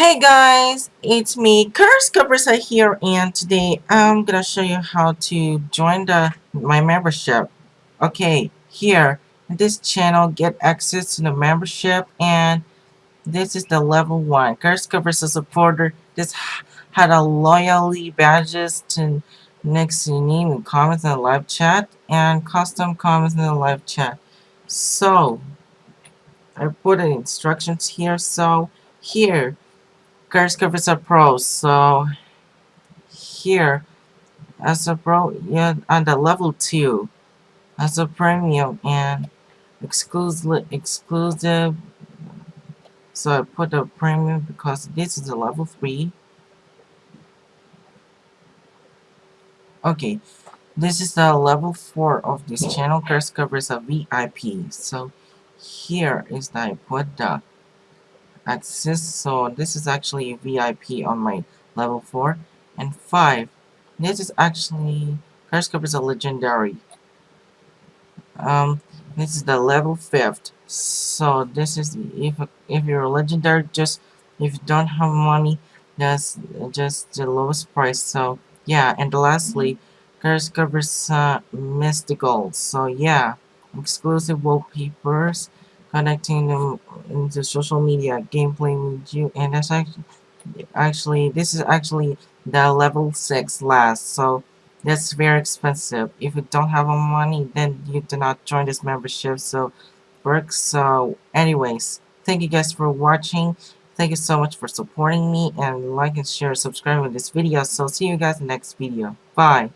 Hey guys, it's me, Curse Cabrisa here, and today I'm gonna show you how to join the my membership. Okay, here in this channel, get access to the membership, and this is the level one. Curse Cabrisa supporter. This had a loyalty badges to next you need comments in the live chat and custom comments in the live chat. So I put the instructions here. So here Curse covers a pro, so here as a pro yeah on the level 2 as a premium and exclusive exclusive so I put a premium because this is a level 3 okay this is the level 4 of this channel. Curse covers a VIP so here is that I put the access so this is actually VIP on my level 4 and 5 this is actually Curse is a legendary. Um this is the level 5th so this is if if you're a legendary just if you don't have money that's just the lowest price. So yeah and lastly Curse covers uh, mystical. So yeah exclusive wallpapers connecting them into social media gameplay with you and that's actually actually this is actually the level 6 last so that's very expensive. If you don't have a money then you do not join this membership so works so anyways thank you guys for watching. Thank you so much for supporting me and like and share subscribe with this video so see you guys next video. Bye